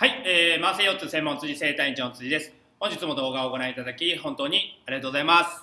はい、えー、慢性腰痛専門辻整体院長の辻です。本日も動画をご覧いただき、本当にありがとうございます。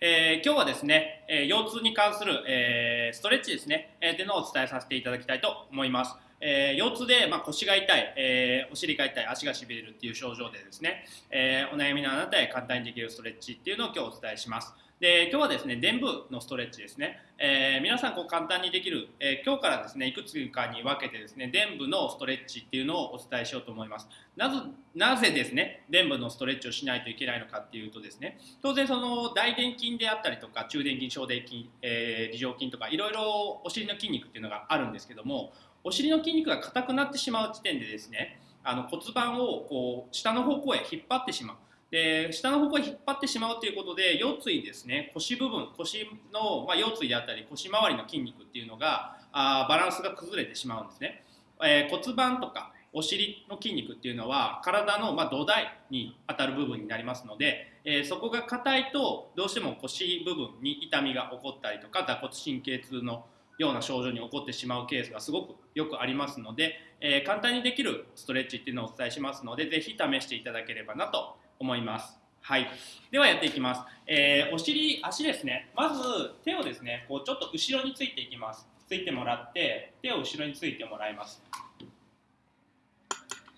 えー、今日はですね、えー、腰痛に関する、えー、ストレッチですね、えー、というのをお伝えさせていただきたいと思います。えー、腰痛で、まあ、腰が痛い、えー、お尻が痛い、足がしびれるっていう症状でですね、えー、お悩みのあなたへ簡単にできるストレッチっていうのを今日お伝えします。で今日はですね臀部のストレッチですね、えー、皆さんこう簡単にできる、えー、今日からですねいくつかに分けてですね臀部のストレッチっていうのをお伝えしようと思いますなぜなぜですね臀部のストレッチをしないといけないのかっていうとですね当然その大臀筋であったりとか中殿筋小殿筋、えー、梨状筋とかいろいろお尻の筋肉っていうのがあるんですけどもお尻の筋肉が硬くなってしまう時点でですねあの骨盤をこう下の方向へ引っ張ってしまう。で下の方向に引っ張ってしまうということで腰椎ですね腰部分腰の、まあ、腰椎であったり腰回りの筋肉っていうのがあバランスが崩れてしまうんですね、えー、骨盤とかお尻の筋肉っていうのは体の、ま、土台に当たる部分になりますので、えー、そこが硬いとどうしても腰部分に痛みが起こったりとか打骨神経痛のような症状に起こってしまうケースがすごくよくありますので、えー、簡単にできるストレッチっていうのをお伝えしますのでぜひ試していただければなと思います。はい。ではやっていきます。えー、お尻、足ですね。まず手をですね、こうちょっと後ろについていきます。ついてもらって、手を後ろについてもらいます。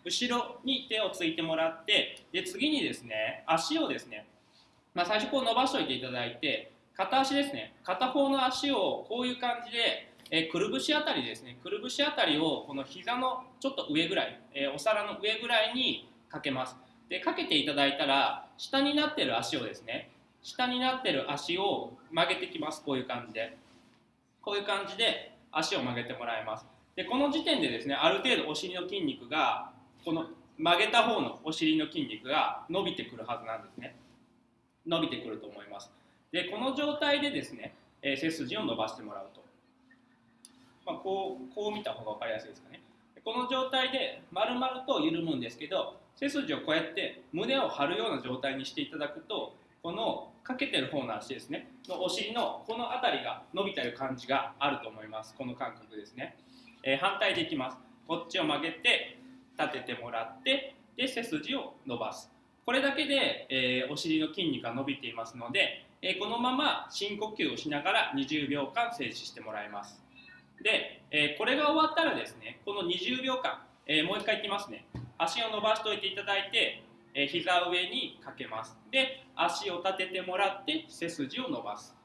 後ろに手をついてもらって、で次にですね、足をですね、まあ、最初こう伸ばしておいていただいて、片足ですね、片方の足をこういう感じで、えー、くるぶしあたりですね、くるぶしあたりをこの膝のちょっと上ぐらい、えー、お皿の上ぐらいにかけます。でかけていただいたら下になってる足をですね下になってる足を曲げてきます。こういう感じで。こういう感じで足を曲げてもらいます。でこの時点でですねある程度お尻の筋肉がこの曲げた方のお尻の筋肉が伸びてくるはずなんですね。伸びてくると思います。でこの状態でですね、え、背筋を伸ばしてもらうと、まあ、こうこう見た方が分かりやすいですかね。この状態で丸々と緩むんですけど背筋をこうやって胸を張るような状態にしていただくとこのかけてる方の足ですねのお尻のこの辺りが伸びてる感じがあると思います。この感覚ですね、えー、反対でいきます。こっちを曲げて立ててもらってで背筋を伸ばす。これだけで、えー、お尻の筋肉が伸びていますので、えー、このまま深呼吸をしながら20秒間静止してもらいます。で、えこれが終わったらですねこの20秒間、えもう一回いきますね。足を伸ばしておいていただいて、えー、膝上にかけます。で足を立ててもらって背筋を伸ばす。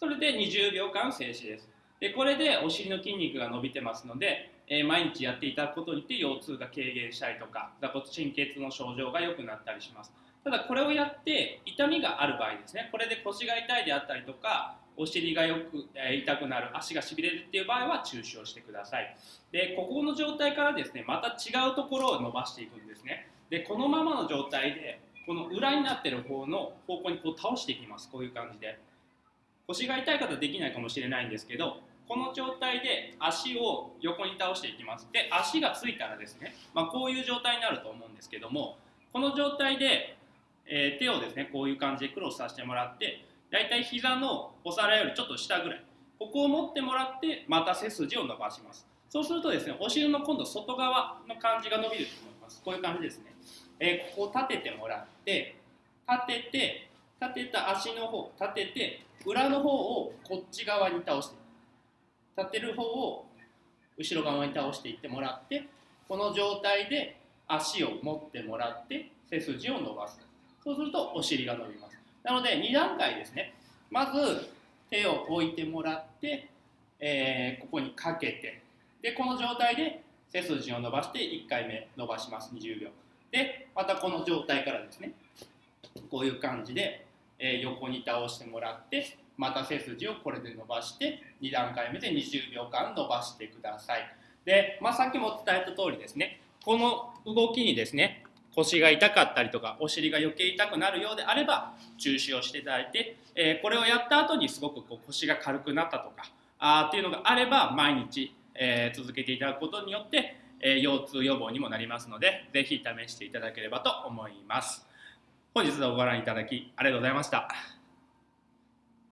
それで20秒間静止です。でこれでお尻の筋肉が伸びてますので、えー、毎日やっていただくことによって腰痛が軽減したりとか座骨神経痛の症状が良くなったりします。ただこれをやって痛みがある場合ですねこれで腰が痛いであったりとかお尻がよく、え痛くなる足がしびれるっていう場合は中止をしてください。でここの状態からですねまた違うところを伸ばしていくんですね。でこのままの状態でこの裏になってる方の方向にこう倒していきます。こういう感じで。腰が痛い方できないかもしれないんですけどこの状態で足を横に倒していきます。で足がついたらですね、まあ、こういう状態になると思うんですけどもこの状態で、えー、手をですねこういう感じでクロスさせてもらってだいたい膝のお皿よりちょっと下ぐらいここを持ってもらってまた背筋を伸ばします。そうするとですねお尻の今度外側の感じが伸びると思います。こういう感じですね、えー、ここ立ててもらって立てて立てた足の方立てて裏の方をこっち側に倒して立てる方を後ろ側に倒していってもらってこの状態で足を持ってもらって背筋を伸ばす。そうするとお尻が伸びます。なので2段階ですね。まず手を置いてもらって、えー、ここにかけてでこの状態で背筋を伸ばして1回目伸ばします。20秒。でまたこの状態からですねこういう感じで、えー、横に倒してもらってまた背筋をこれで伸ばして2段階目で20秒間伸ばしてくださいで、まあ、さっきも伝えた通りですねこの動きにですね腰が痛かったりとかお尻が余計痛くなるようであれば中止をしていただいて、えー、これをやった後にすごくこう腰が軽くなったとかあっていうのがあれば毎日、えー、続けていただくことによって、えー、腰痛予防にもなりますので是非試していただければと思います。本日のご覧いただきありがとうございました。